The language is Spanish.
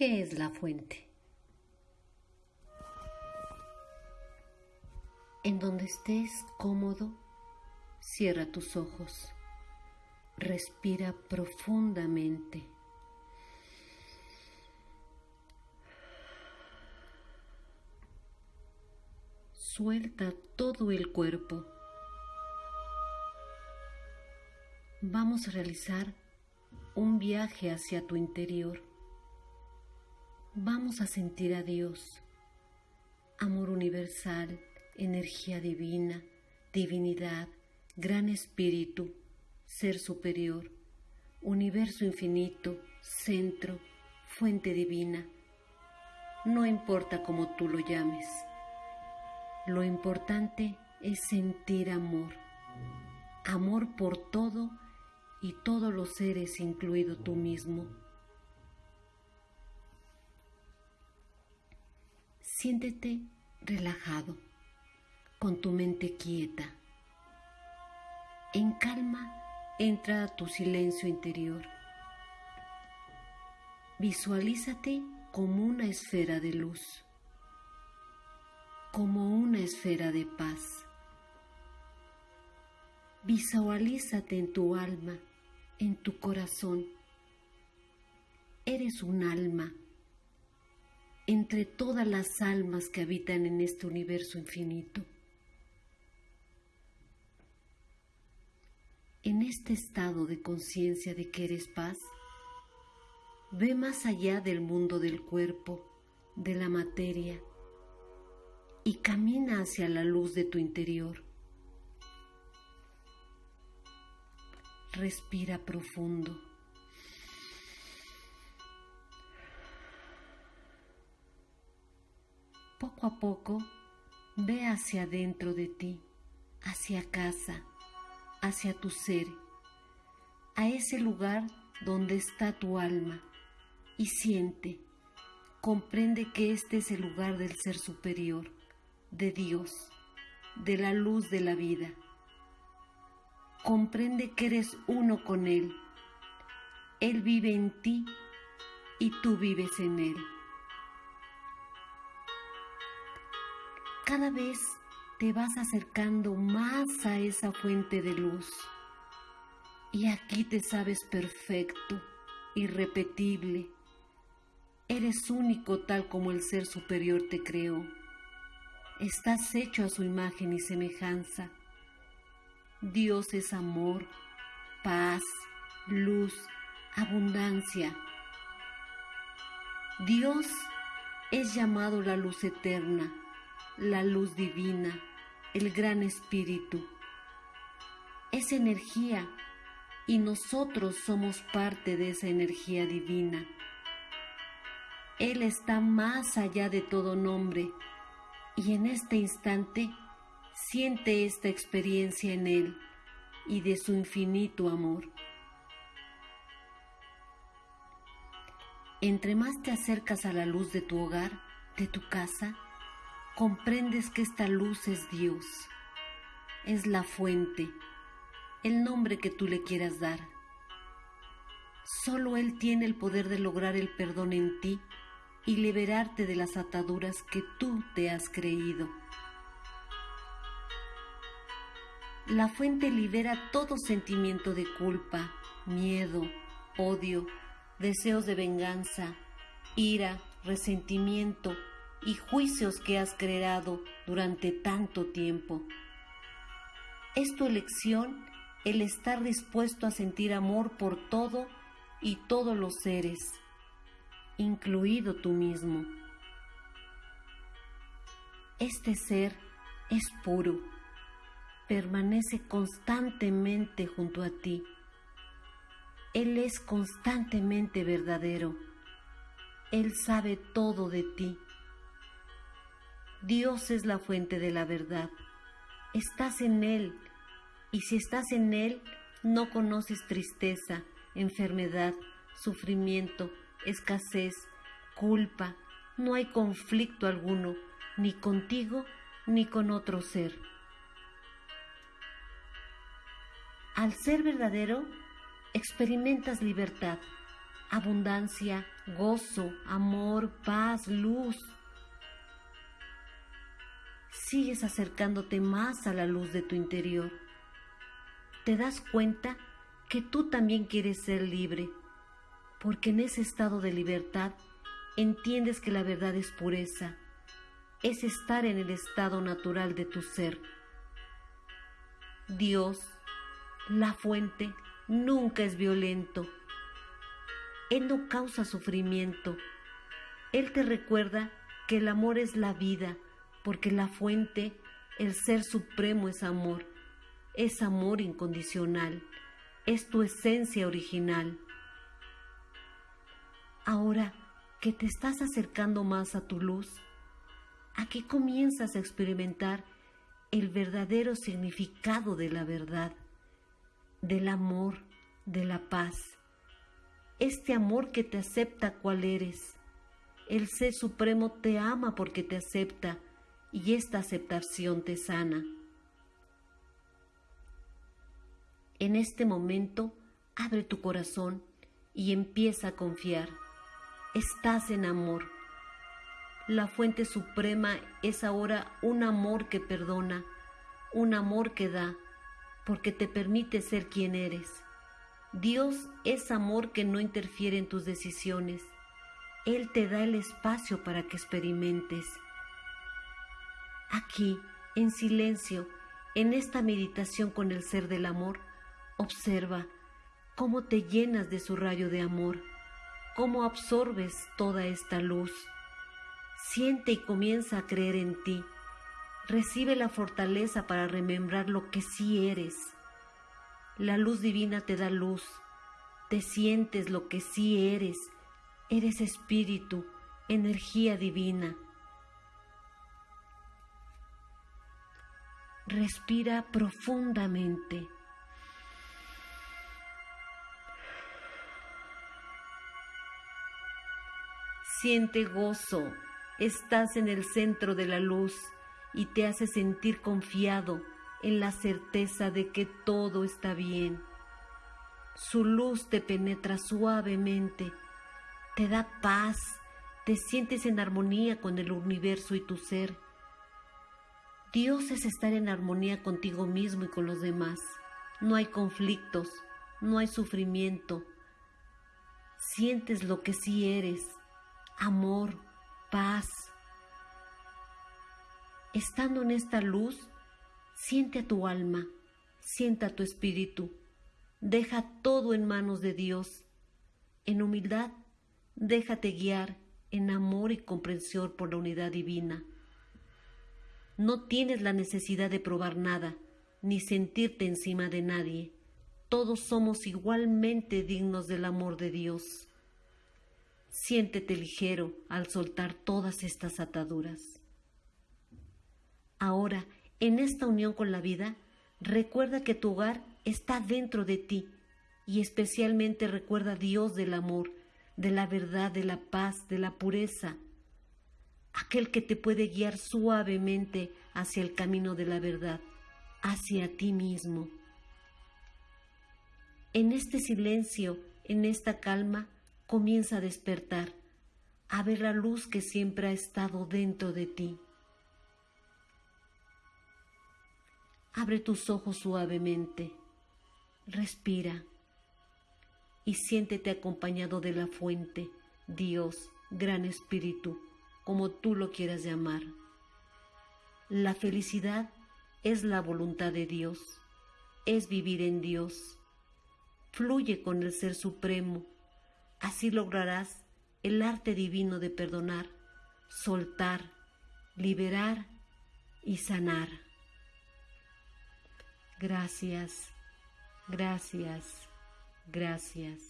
¿Qué es la fuente? En donde estés cómodo, cierra tus ojos. Respira profundamente. Suelta todo el cuerpo. Vamos a realizar un viaje hacia tu interior. Vamos a sentir a Dios, amor universal, energía divina, divinidad, gran espíritu, ser superior, universo infinito, centro, fuente divina. No importa cómo tú lo llames. Lo importante es sentir amor. Amor por todo y todos los seres, incluido tú mismo. Siéntete relajado, con tu mente quieta. En calma entra a tu silencio interior. Visualízate como una esfera de luz, como una esfera de paz. Visualízate en tu alma en tu corazón. Eres un alma entre todas las almas que habitan en este universo infinito. En este estado de conciencia de que eres paz, ve más allá del mundo del cuerpo, de la materia, y camina hacia la luz de tu interior. Respira profundo. Poco a poco, ve hacia adentro de ti, hacia casa, hacia tu ser, a ese lugar donde está tu alma y siente, comprende que este es el lugar del ser superior, de Dios, de la luz de la vida comprende que eres uno con Él. Él vive en ti y tú vives en Él. Cada vez te vas acercando más a esa fuente de luz y aquí te sabes perfecto, irrepetible. Eres único tal como el Ser Superior te creó. Estás hecho a su imagen y semejanza Dios es amor, paz, luz, abundancia. Dios es llamado la luz eterna, la luz divina, el gran espíritu. Es energía y nosotros somos parte de esa energía divina. Él está más allá de todo nombre y en este instante Siente esta experiencia en Él y de su infinito amor. Entre más te acercas a la luz de tu hogar, de tu casa, comprendes que esta luz es Dios, es la fuente, el nombre que tú le quieras dar. Solo Él tiene el poder de lograr el perdón en ti y liberarte de las ataduras que tú te has creído. La fuente libera todo sentimiento de culpa, miedo, odio, deseos de venganza, ira, resentimiento y juicios que has creado durante tanto tiempo. Es tu elección el estar dispuesto a sentir amor por todo y todos los seres, incluido tú mismo. Este ser es puro permanece constantemente junto a ti. Él es constantemente verdadero. Él sabe todo de ti. Dios es la fuente de la verdad. Estás en Él y si estás en Él no conoces tristeza, enfermedad, sufrimiento, escasez, culpa. No hay conflicto alguno, ni contigo ni con otro ser. Al ser verdadero, experimentas libertad, abundancia, gozo, amor, paz, luz. Sigues acercándote más a la luz de tu interior. Te das cuenta que tú también quieres ser libre, porque en ese estado de libertad entiendes que la verdad es pureza, es estar en el estado natural de tu ser. Dios, la fuente, nunca es violento. Él no causa sufrimiento. Él te recuerda que el amor es la vida, porque la fuente, el ser supremo es amor, es amor incondicional, es tu esencia original. Ahora que te estás acercando más a tu luz, aquí comienzas a experimentar el verdadero significado de la verdad, del amor, de la paz. Este amor que te acepta cual eres. El Ser Supremo te ama porque te acepta y esta aceptación te sana. En este momento, abre tu corazón y empieza a confiar. Estás en amor. La fuente suprema es ahora un amor que perdona, un amor que da, porque te permite ser quien eres. Dios es amor que no interfiere en tus decisiones. Él te da el espacio para que experimentes. Aquí, en silencio, en esta meditación con el ser del amor, observa cómo te llenas de su rayo de amor, cómo absorbes toda esta luz. Siente y comienza a creer en ti. Recibe la fortaleza para remembrar lo que sí eres. La luz divina te da luz. Te sientes lo que sí eres. Eres espíritu, energía divina. Respira profundamente. Siente gozo, estás en el centro de la luz y te hace sentir confiado en la certeza de que todo está bien. Su luz te penetra suavemente, te da paz, te sientes en armonía con el universo y tu ser Dios es estar en armonía contigo mismo y con los demás. No hay conflictos, no hay sufrimiento. Sientes lo que sí eres, amor, paz. Estando en esta luz, siente a tu alma, sienta a tu espíritu. Deja todo en manos de Dios. En humildad, déjate guiar en amor y comprensión por la unidad divina. No tienes la necesidad de probar nada, ni sentirte encima de nadie. Todos somos igualmente dignos del amor de Dios. Siéntete ligero al soltar todas estas ataduras. Ahora, en esta unión con la vida, recuerda que tu hogar está dentro de ti y especialmente recuerda a Dios del amor, de la verdad, de la paz, de la pureza, aquel que te puede guiar suavemente hacia el camino de la verdad, hacia ti mismo. En este silencio, en esta calma, comienza a despertar, a ver la luz que siempre ha estado dentro de ti. Abre tus ojos suavemente, respira y siéntete acompañado de la fuente, Dios, Gran Espíritu como tú lo quieras llamar. La felicidad es la voluntad de Dios, es vivir en Dios. Fluye con el Ser Supremo, así lograrás el arte divino de perdonar, soltar, liberar y sanar. Gracias, gracias, gracias.